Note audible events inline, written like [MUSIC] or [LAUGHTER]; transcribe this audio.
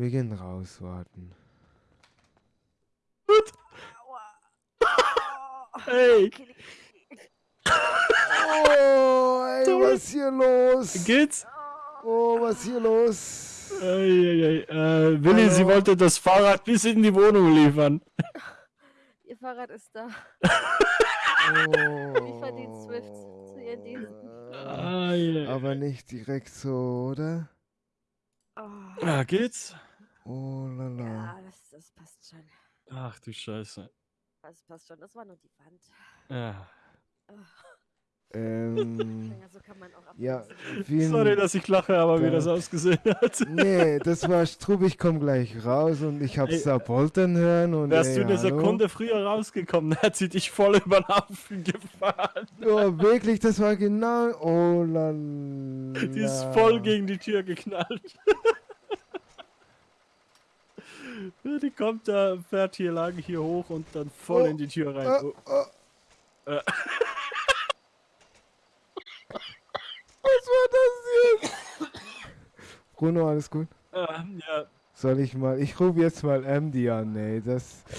Wir gehen raus, warten. [LAUGHS] Hey, Oh, ey, was hier los? geht's? Oh, was hier los? Eieiei. Äh, Willi, sie Hallo? wollte das Fahrrad bis in die Wohnung liefern. [LAUGHS] Ihr Fahrrad ist da. Oh. Lieferdienst Swift zu ihren Diensten. Eieiei. Aber nicht direkt so, oder? Oh, Ja, geht's? Oh lala. ja, das, das passt schon. Ach du Scheiße. Das passt schon. Das war nur die Wand. Ja. Ähm, [LAUGHS] Ja, so kann man auch ja, Sorry, dass ich lache, aber wie Da- das ausgesehen hat. [LAUGHS] Nee, das war Strub, ich komm gleich raus und ich hab's da poltern hören und Wärst ey, du eine hallo? Sekunde früher rausgekommen, [LAUGHS] hat sie dich voll über den Haufen gefahren. Oh, wirklich, das war genau. Oh lala. Die ist voll gegen die Tür geknallt. Die kommt da, fährt hier lang, hier hoch und dann voll Oh, in die Tür rein. Oh, Oh, oh. Äh. [LAUGHS] Was war das jetzt? Bruno, alles gut? ähm, ja, Soll ich mal. Ich rufe jetzt mal MD an, ey. Das.